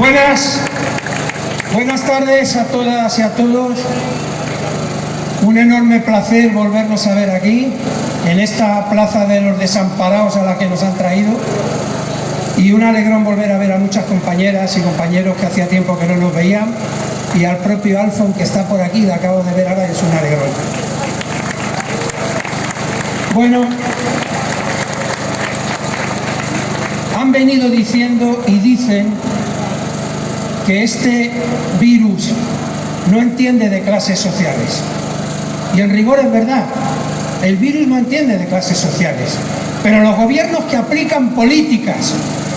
Buenas, buenas tardes a todas y a todos. Un enorme placer volvernos a ver aquí, en esta plaza de los desamparados a la que nos han traído. Y un alegrón volver a ver a muchas compañeras y compañeros que hacía tiempo que no nos veían. Y al propio Alfon que está por aquí, le acabo de ver ahora, es un alegrón. Bueno, han venido diciendo y dicen que este virus no entiende de clases sociales. Y en rigor es verdad, el virus no entiende de clases sociales. Pero los gobiernos que aplican políticas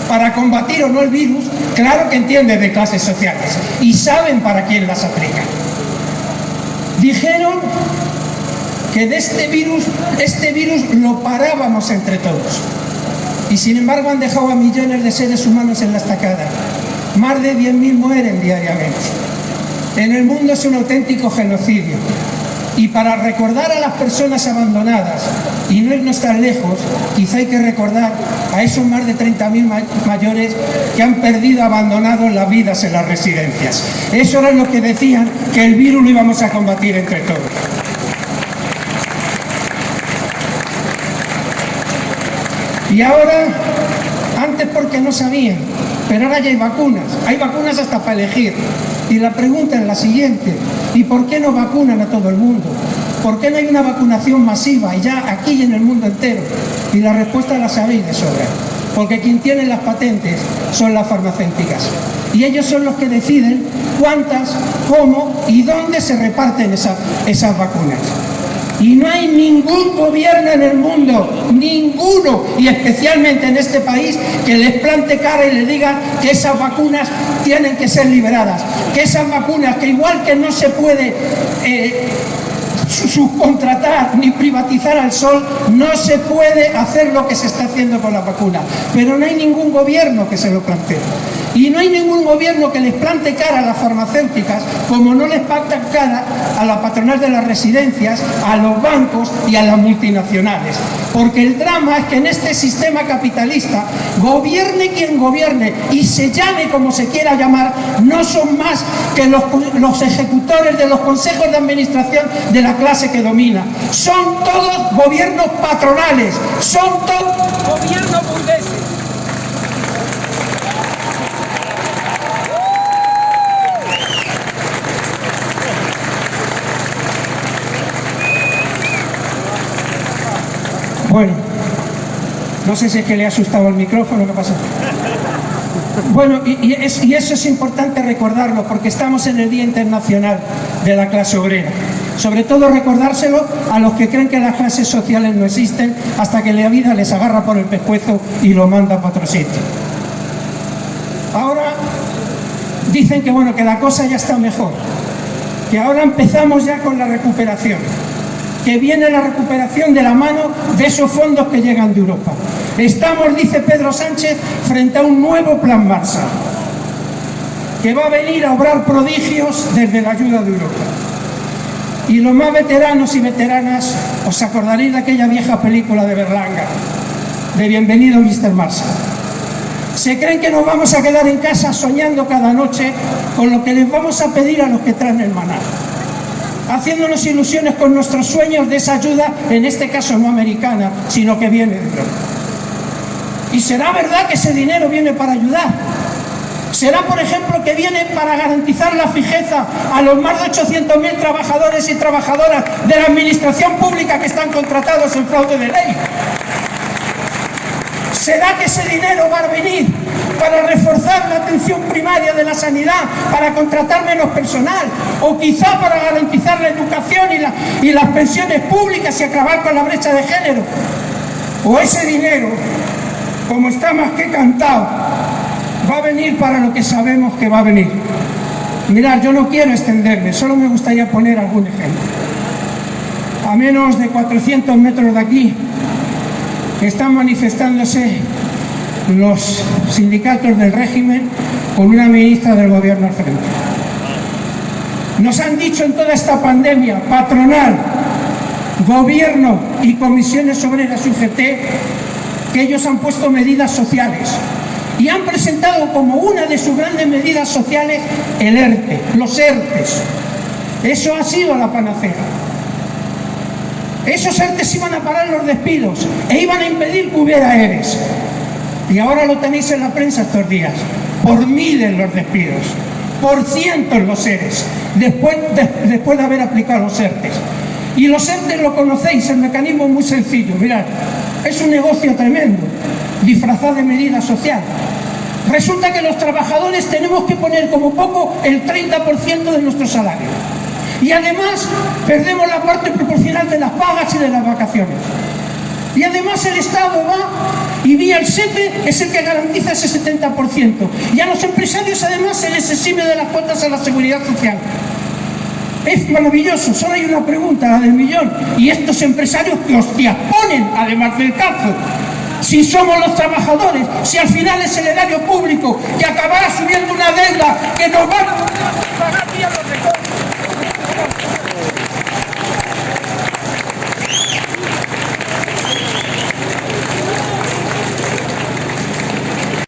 para combatir o no el virus, claro que entienden de clases sociales y saben para quién las aplican. Dijeron que de este virus, este virus lo parábamos entre todos. Y sin embargo han dejado a millones de seres humanos en la estacada. Más de 10.000 mueren diariamente. En el mundo es un auténtico genocidio. Y para recordar a las personas abandonadas y no irnos tan lejos, quizá hay que recordar a esos más de 30.000 mayores que han perdido, abandonado las vidas en las residencias. Eso era lo que decían que el virus lo íbamos a combatir entre todos. Y ahora, porque no sabían, pero ahora ya hay vacunas, hay vacunas hasta para elegir. Y la pregunta es la siguiente, ¿y por qué no vacunan a todo el mundo? ¿Por qué no hay una vacunación masiva y ya aquí y en el mundo entero? Y la respuesta la sabéis de sobra, porque quien tiene las patentes son las farmacéuticas. Y ellos son los que deciden cuántas, cómo y dónde se reparten esas vacunas. Y no hay ningún gobierno en el mundo, ninguno, y especialmente en este país, que les plante cara y les diga que esas vacunas tienen que ser liberadas. Que esas vacunas, que igual que no se puede eh, subcontratar ni privatizar al sol, no se puede hacer lo que se está haciendo con la vacuna. Pero no hay ningún gobierno que se lo plantee. Y no hay ningún gobierno que les plante cara a las farmacéuticas, como no les planta cara a la patronal de las residencias, a los bancos y a las multinacionales. Porque el drama es que en este sistema capitalista, gobierne quien gobierne y se llame como se quiera llamar, no son más que los, los ejecutores de los consejos de administración de la clase que domina. Son todos gobiernos patronales, son todos gobiernos Bueno, no sé si es que le ha asustado el micrófono, ¿qué pasa? Bueno, y, eso es importante recordarlo porque estamos en el Día Internacional de la Clase Obrera. Sobre todo recordárselo a los que creen que las clases sociales no existen hasta que la vida les agarra por el pescuezo y lo manda para otro. Ahora dicen que bueno, que la cosa ya está mejor, que ahora empezamos ya con la recuperación que viene la recuperación de la mano de esos fondos que llegan de Europa. Estamos, dice Pedro Sánchez, frente a un nuevo plan Marshall, que va a venir a obrar prodigios desde la ayuda de Europa. Y los más veteranos y veteranas, os acordaréis de aquella vieja película de Berlanga, de Bienvenido Mr. Marshall. Se creen que nos vamos a quedar en casa soñando cada noche con lo que les vamos a pedir a los que traen el maná haciéndonos ilusiones con nuestros sueños de esa ayuda, en este caso no americana, sino que viene de Europa. Y será verdad que ese dinero viene para ayudar. Será, por ejemplo, que viene para garantizar la fijeza a los más de 800.000 trabajadores y trabajadoras de la administración pública que están contratados en fraude de ley. ¿Será que ese dinero va a venir para reforzar la atención primaria de la sanidad, para contratar menos personal, o quizá para garantizar la educación y, las pensiones públicas y acabar con la brecha de género. O ese dinero, como está más que cantado, va a venir para lo que sabemos que va a venir. Mirad, yo no quiero extenderme, solo me gustaría poner algún ejemplo. A menos de 400 metros de aquí, están manifestándose los sindicatos del régimen con una ministra del gobierno al frente. Nos han dicho en toda esta pandemia, patronal, gobierno y comisiones obreras UGT, que ellos han puesto medidas sociales y han presentado como una de sus grandes medidas sociales el ERTE, los ERTES. Eso ha sido la panacea. Esos ERTES iban a parar los despidos e iban a impedir que hubiera ERES. Y ahora lo tenéis en la prensa estos días. Por miles los despidos, por cientos los ERES, después de, después de haber aplicado los ERTES. Y los ERTES lo conocéis, el mecanismo es muy sencillo. Mirad, es un negocio tremendo, disfrazado de medida social. Resulta que los trabajadores tenemos que poner como poco el 30% de nuestro salario. Y además perdemos la parte proporcional de las pagas y de las vacaciones. Y además el Estado va y vía el SEPE es el que garantiza ese 70%. Y a los empresarios además se les exime de las cuotas a la seguridad social. Es maravilloso, solo hay una pregunta, la del millón. Y estos empresarios que hostias ponen, además del cazo, si somos los trabajadores, si al final es el erario público que acabará subiendo una deuda que nos va a